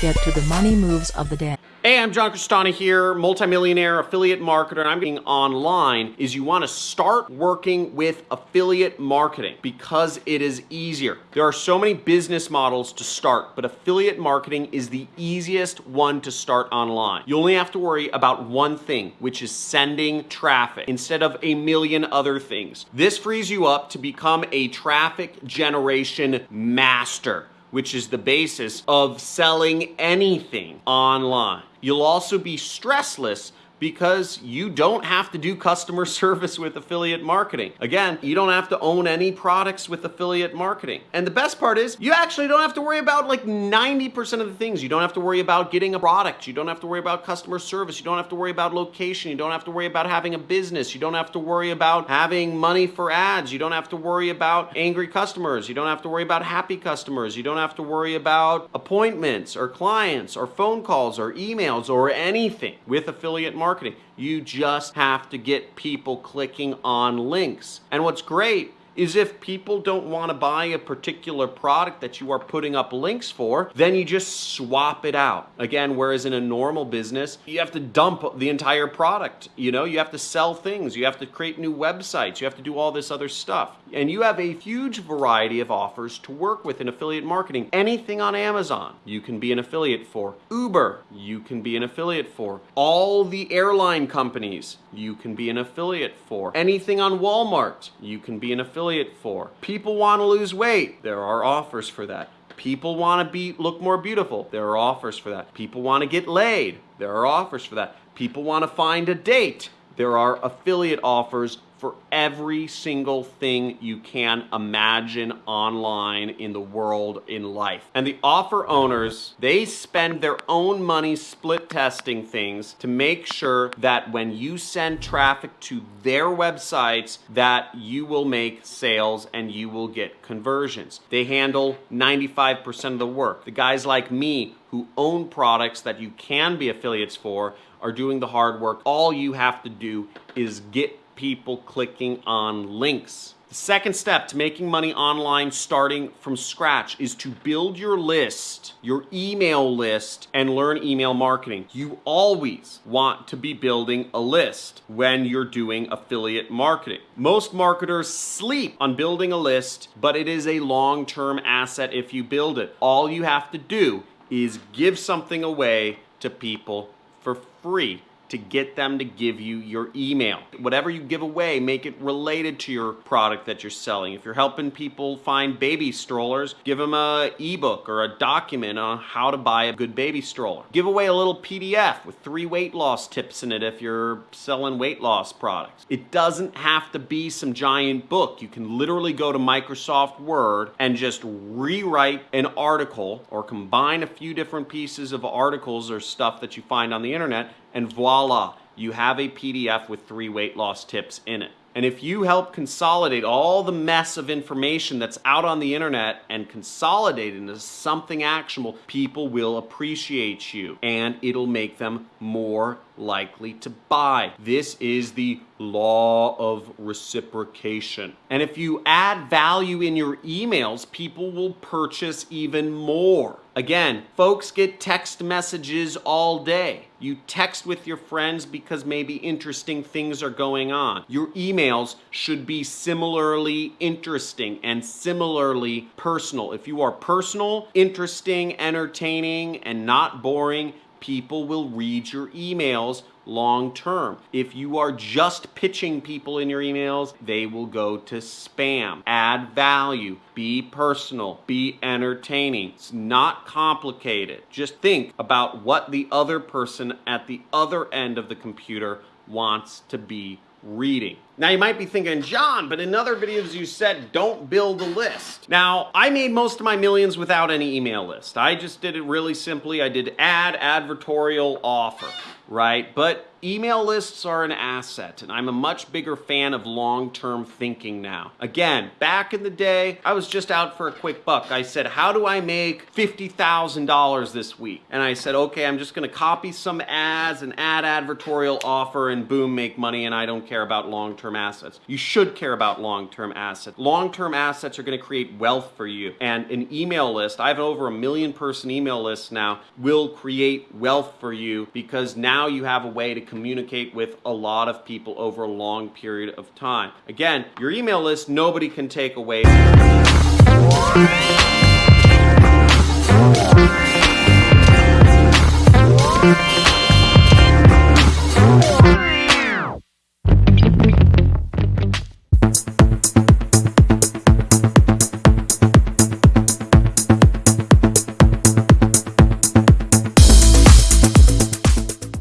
get to the money moves of the day. Hey, I'm John Crestani here, multimillionaire affiliate marketer, and I'm being online is you want to start working with affiliate marketing because it is easier. There are so many business models to start, but affiliate marketing is the easiest one to start online. You only have to worry about one thing, which is sending traffic instead of a million other things. This frees you up to become a traffic generation master which is the basis of selling anything online. You'll also be stressless because you don't have to do customer service with affiliate marketing. Again, you don't have to own any products with affiliate marketing. And the best part is you actually don't have to worry about like 90% of the things. You don't have to worry about getting a product. You don't have to worry about customer service. You don't have to worry about location. You don't have to worry about having a business. You don't have to worry about having money for ads. You don't have to worry about angry customers. You don't have to worry about happy customers. You don't have to worry about appointments or clients or phone calls or emails or anything with affiliate marketing marketing. You just have to get people clicking on links. And what's great is if people don't want to buy a particular product that you are putting up links for, then you just swap it out. Again, whereas in a normal business, you have to dump the entire product. You know, you have to sell things, you have to create new websites, you have to do all this other stuff. And you have a huge variety of offers to work with in affiliate marketing. Anything on Amazon, you can be an affiliate for. Uber, you can be an affiliate for. All the airline companies, you can be an affiliate for. Anything on Walmart, you can be an affiliate affiliate for. People want to lose weight. There are offers for that. People want to be look more beautiful. There are offers for that. People want to get laid. There are offers for that. People want to find a date. There are affiliate offers for every single thing you can imagine online in the world in life. And the offer owners, they spend their own money split testing things to make sure that when you send traffic to their websites that you will make sales and you will get conversions. They handle 95% of the work. The guys like me who own products that you can be affiliates for are doing the hard work. All you have to do is get people clicking on links. The second step to making money online starting from scratch is to build your list, your email list, and learn email marketing. You always want to be building a list when you're doing affiliate marketing. Most marketers sleep on building a list, but it is a long-term asset if you build it. All you have to do is give something away to people for free to get them to give you your email. Whatever you give away, make it related to your product that you're selling. If you're helping people find baby strollers, give them a ebook or a document on how to buy a good baby stroller. Give away a little PDF with three weight loss tips in it if you're selling weight loss products. It doesn't have to be some giant book. You can literally go to Microsoft Word and just rewrite an article or combine a few different pieces of articles or stuff that you find on the internet and voila, you have a PDF with three weight loss tips in it. And if you help consolidate all the mess of information that's out on the internet and consolidate it into something actionable, people will appreciate you and it'll make them more likely to buy. This is the law of reciprocation. And if you add value in your emails, people will purchase even more. Again, folks get text messages all day. You text with your friends because maybe interesting things are going on. Your emails should be similarly interesting and similarly personal. If you are personal, interesting, entertaining, and not boring, people will read your emails long term. If you are just pitching people in your emails, they will go to spam. Add value, be personal, be entertaining. It's not complicated. Just think about what the other person at the other end of the computer wants to be reading. Now you might be thinking, John, but in other videos you said don't build a list. Now, I made most of my millions without any email list. I just did it really simply. I did ad, advertorial, offer, right? But email lists are an asset, and I'm a much bigger fan of long term thinking now. Again, back in the day, I was just out for a quick buck. I said, How do I make $50,000 this week? And I said, Okay, I'm just gonna copy some ads and add advertorial offer, and boom, make money, and I don't care about long term assets. You should care about long term assets. Long term assets are gonna create wealth for you, and an email list, I have over a million person email list now, will create wealth for you because now you have a way to communicate with a lot of people over a long period of time. Again, your email list, nobody can take away.